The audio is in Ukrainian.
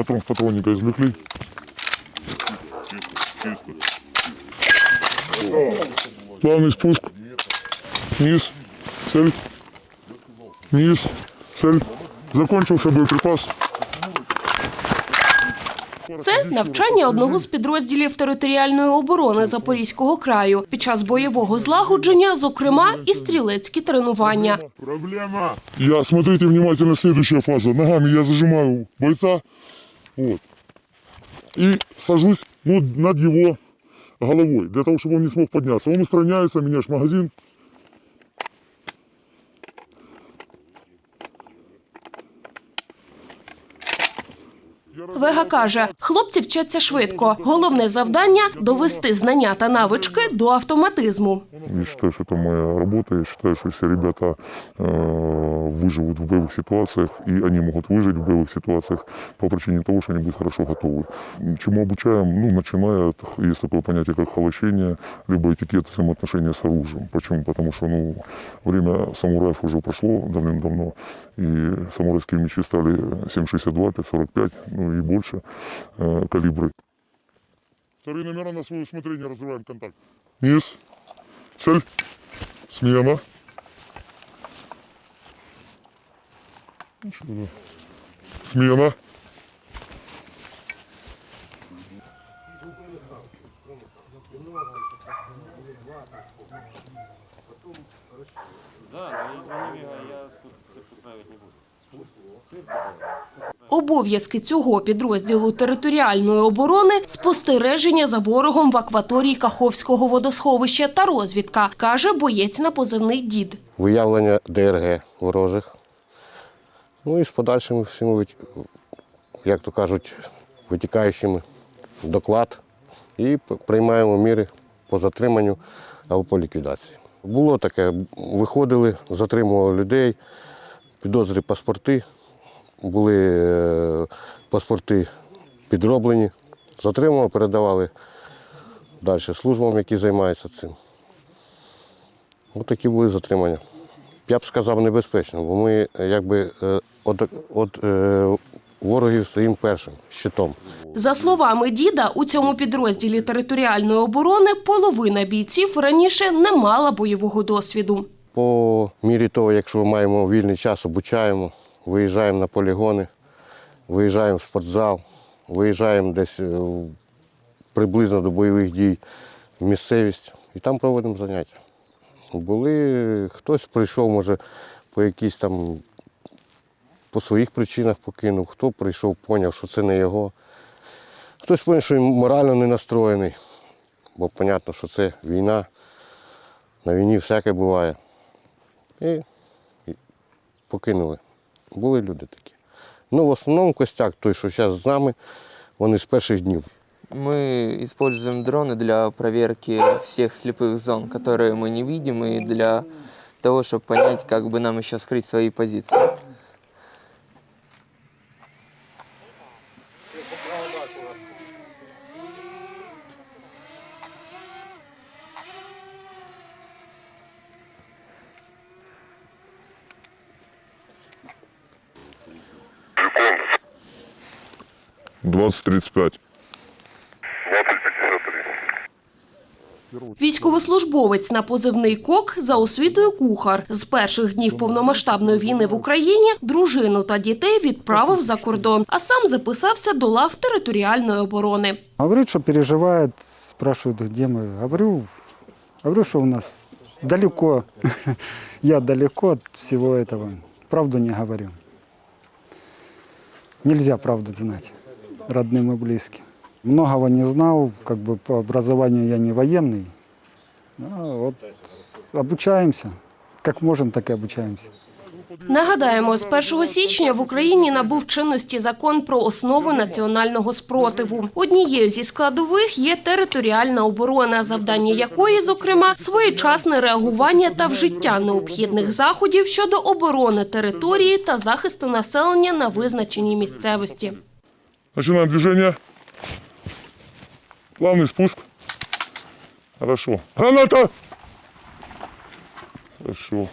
Патрон с патронника извлекли. Чисто. Плавный спуск. Низ. Цель. Низ. Цель. Закончился боеприпас. Це навчання одного з підрозділів територіальної оборони Запорізького краю під час бойового злагодження, зокрема і стрілецькі тренування. Проблема. Я, смотрите внимательно, следующая фаза. Ногами я зажимаю бойца. Вот. И сажусь ну, над его головой, для того, чтобы он не смог подняться. Он устраняется, меняешь магазин. Вега каже, хлопці вчаться швидко. Головне завдання довести знання та навички до автоматизму. Я считаю, что это моя работа. Я считаю, что все ребята э, выживут в боевых ситуациях, и они могут выжить в боевых ситуациях по причине того, что они будут хорошо готовы. Чему обучаем? Ну, начиная от, есть такое понятие, как холощение, либо этикет взаимоотношения с оружием. Почему? Потому что, ну, время самураев уже прошло давным-давно, и самурайские мечи стали 7,62, 5,45, ну и больше э, калибры. Вторые номера на свое усмотрение разрываем контакт. Низ. Цель. Смена. Смена. Да, извини меня, я Обов'язки цього підрозділу територіальної оборони спостереження за ворогом в акваторії Каховського водосховища та розвідка, каже боєць на позивний дід. виявлення ДРГ ворожих. Ну і з подальшими всіми, як то кажуть, витікаючими доклад і приймаємо міри по затриманню або по ліквідації. Було таке, виходили, затримували людей, підозрі паспорти, були е, паспорти підроблені, затримували, передавали далі службам, які займаються цим. Ось такі були затримання. Я б сказав небезпечно, бо ми е, якби е, от, ворогів стоїмо першим щитом. За словами діда, у цьому підрозділі територіальної оборони половина бійців раніше не мала бойового досвіду. По мірі того, якщо маємо вільний час, обучаємо, виїжджаємо на полігони, виїжджаємо в спортзал, виїжджаємо десь е, приблизно до бойових дій в місцевість і там проводимо заняття. Були, хтось прийшов, може, по якісь там по своїх причинах покинув, хто прийшов, поняв, що це не його. Хтось поняв, що він морально не настроєний, бо зрозуміло, що це війна. На війні всяке буває. І, і покинули. Були люди такі. Ну, в основному костяк той, що зараз з нами, вони з перших днів. Мы используем дроны для проверки всех слепых зон, которые мы не видим, и для того, чтобы понять, как бы нам еще скрыть свои позиции. Двадцать тридцать пять. Військовослужбовець на позивний кок за освітою кухар з перших днів повномасштабної війни в Україні дружину та дітей відправив за кордон, а сам записався до лав територіальної оборони. Говорит, что переживает, спрашивают, где мы. Говорю, говорю, что у нас далеко. Я далеко от всего этого. Правду не говорю. Нельзя правду знать родным и близким. Многого не знал, как бы по образованию я не военный. Ну, вот обучаемся. Как можем, так и обучаемся. Нагадаємо, з 1 січня в Україні набув чинності закон про основи національного спротиву. Однією зі складових є територіальна оборона, завдання якої, зокрема, своєчасне реагування та вжиття необхідних заходів щодо оборони території та захисту населення на визначеній місцевості. Начинаем движение. Плавный спуск. Хорошо. Граната! Хорошо.